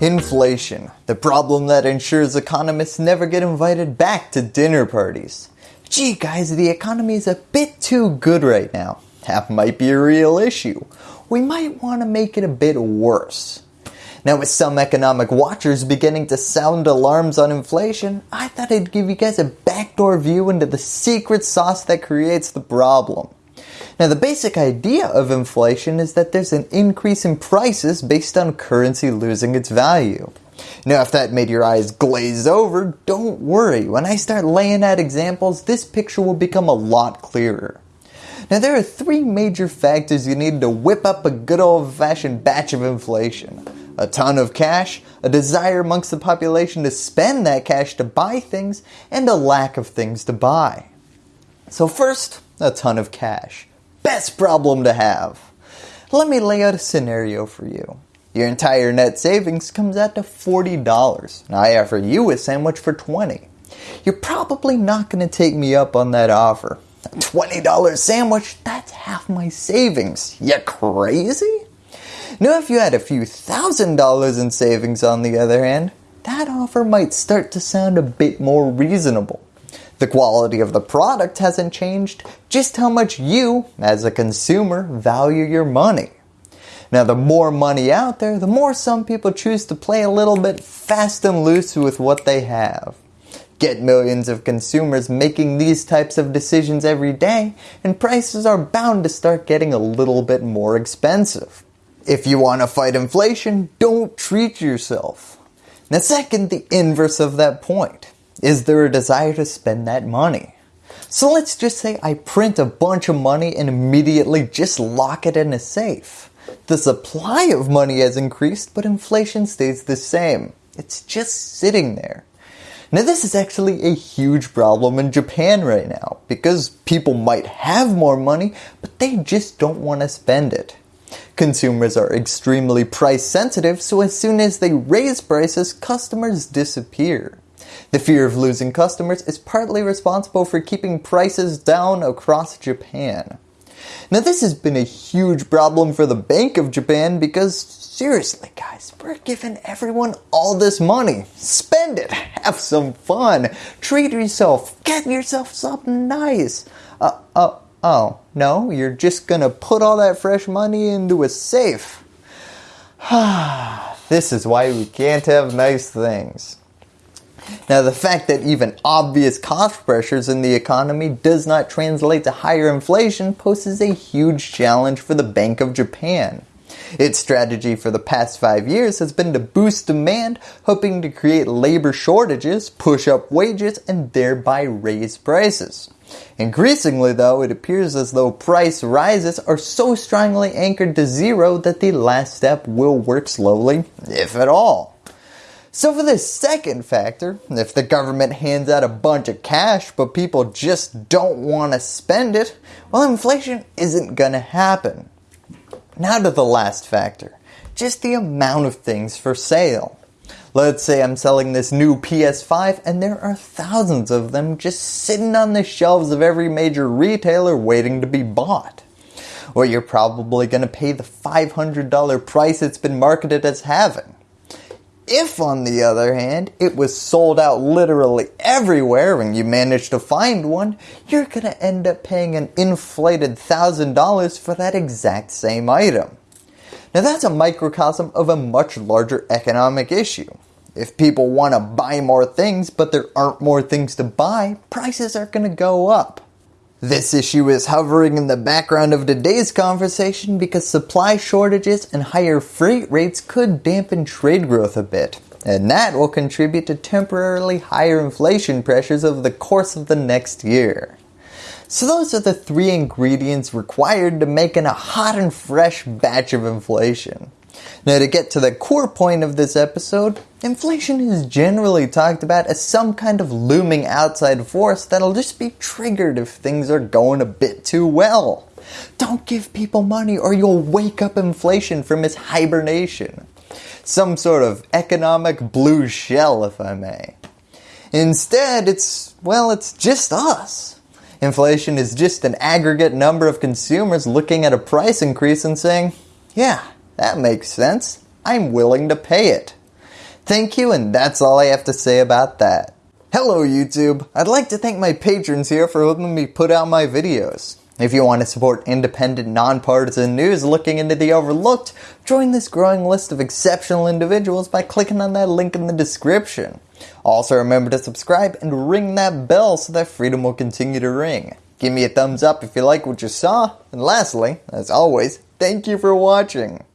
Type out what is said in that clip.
Inflation, the problem that ensures economists never get invited back to dinner parties. Gee guys, the economy is a bit too good right now. That might be a real issue. We might want to make it a bit worse. Now with some economic watchers beginning to sound alarms on inflation, I thought I'd give you guys a backdoor view into the secret sauce that creates the problem. Now the basic idea of inflation is that there's an increase in prices based on currency losing its value. Now if that made your eyes glaze over, don't worry. When I start laying out examples, this picture will become a lot clearer. Now there are three major factors you need to whip up a good old fashioned batch of inflation. A ton of cash, a desire amongst the population to spend that cash to buy things, and a lack of things to buy. So first, a ton of cash. Best problem to have. Let me lay out a scenario for you. Your entire net savings comes out to $40. Now I offer you a sandwich for 20 You're probably not going to take me up on that offer. A $20 sandwich, that's half my savings. You crazy? Now if you had a few thousand dollars in savings on the other hand, that offer might start to sound a bit more reasonable. The quality of the product hasn't changed, just how much you, as a consumer, value your money. Now the more money out there, the more some people choose to play a little bit fast and loose with what they have. Get millions of consumers making these types of decisions every day and prices are bound to start getting a little bit more expensive. If you want to fight inflation, don't treat yourself. Now second, the inverse of that point. Is there a desire to spend that money? So let's just say I print a bunch of money and immediately just lock it in a safe. The supply of money has increased but inflation stays the same. It's just sitting there. Now this is actually a huge problem in Japan right now because people might have more money but they just don't want to spend it. Consumers are extremely price sensitive so as soon as they raise prices customers disappear. The fear of losing customers is partly responsible for keeping prices down across Japan. Now this has been a huge problem for the Bank of Japan because seriously guys, we're giving everyone all this money. Spend it, have some fun, treat yourself, get yourself something nice. Uh, uh, oh, no, you're just gonna put all that fresh money into a safe. this is why we can't have nice things. Now the fact that even obvious cost pressures in the economy does not translate to higher inflation poses a huge challenge for the Bank of Japan. Its strategy for the past 5 years has been to boost demand, hoping to create labor shortages, push up wages, and thereby raise prices. Increasingly though, it appears as though price rises are so strongly anchored to zero that the last step will work slowly, if at all. So for this second factor, if the government hands out a bunch of cash but people just don't want to spend it, well inflation isn't going to happen. Now to the last factor, just the amount of things for sale. Let's say I'm selling this new PS5 and there are thousands of them just sitting on the shelves of every major retailer waiting to be bought. Well, you're probably going to pay the $500 price it's been marketed as having. If on the other hand, it was sold out literally everywhere and you managed to find one, you're going to end up paying an inflated $1,000 for that exact same item. Now that's a microcosm of a much larger economic issue. If people want to buy more things but there aren't more things to buy, prices are going to go up. This issue is hovering in the background of today's conversation because supply shortages and higher freight rates could dampen trade growth a bit. And that will contribute to temporarily higher inflation pressures over the course of the next year. So those are the three ingredients required to making a hot and fresh batch of inflation. Now to get to the core point of this episode, inflation is generally talked about as some kind of looming outside force that'll just be triggered if things are going a bit too well. Don't give people money or you'll wake up inflation from its hibernation. Some sort of economic blue shell if I may. Instead it's, well it's just us. Inflation is just an aggregate number of consumers looking at a price increase and saying, yeah, that makes sense. I'm willing to pay it. Thank you and that's all I have to say about that. Hello YouTube! I'd like to thank my patrons here for helping me put out my videos. If you want to support independent, nonpartisan news looking into the overlooked, join this growing list of exceptional individuals by clicking on that link in the description. Also remember to subscribe and ring that bell so that freedom will continue to ring. Give me a thumbs up if you like what you saw, and lastly, as always, thank you for watching.